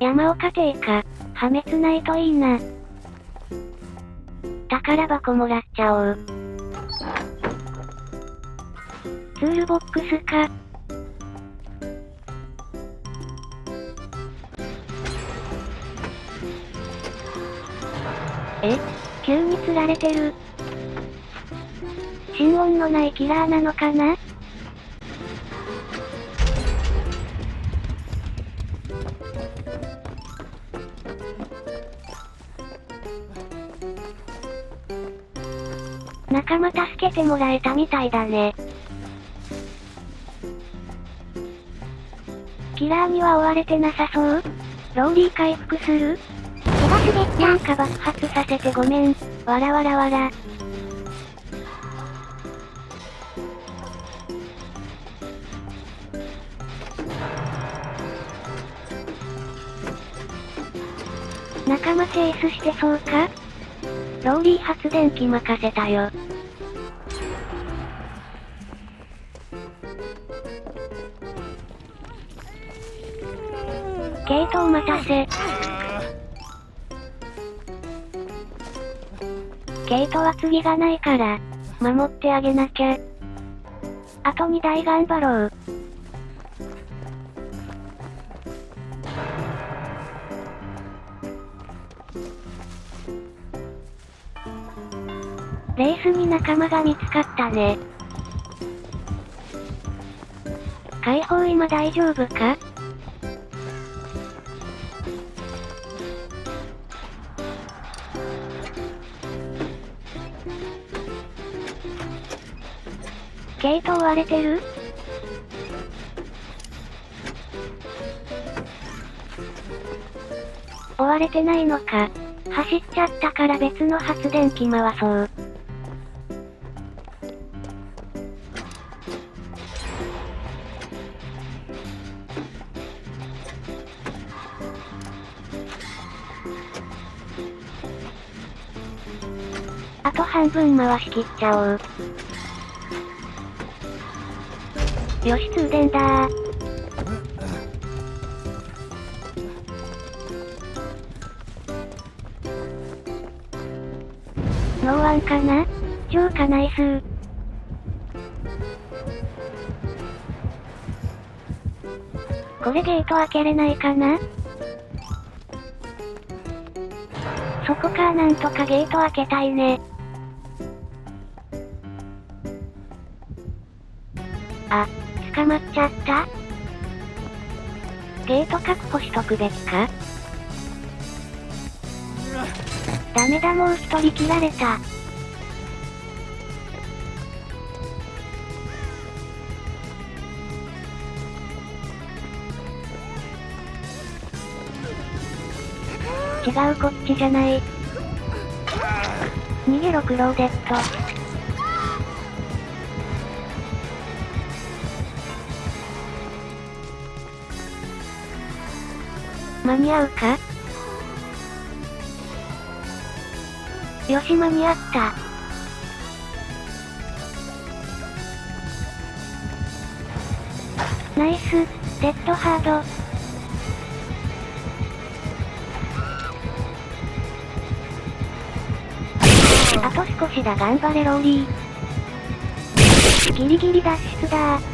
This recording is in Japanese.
山岡邸か。破滅ないといいな。宝箱もらっちゃおう。ツールボックスか。え？急に釣られてる。心音のないキラーなのかな？仲間助けてもらえたみたいだね。キラーには追われてなさそう？ローリー回復する？手が滑った。なんか爆発させてごめん。わらわらわら。仲間チェイスしてそうか？ローリー発電機任せたよ。ケイトを待たせ。ケイトは次がないから、守ってあげなきゃ。あと2台頑張ろう。レースに仲間が見つかったね。解放今大丈夫か？ゲート追われてる？追われてないのか。走っちゃったから別の発電機回そう。あと半分回しきっちゃおう。よし通電だー。ノーワンかな？超かナイス。これゲート開けれないかな？そこかなんとかゲート開けたいね。あ、捕まっちゃった？ゲート確保しとくべきか？ダメだもう一人切られた。違うこっちじゃない。逃げろクローデット。間に合うか？よし間に合った。ナイス、デッドハード。あと少しだ頑張れローリー。ギリギリ脱出だー。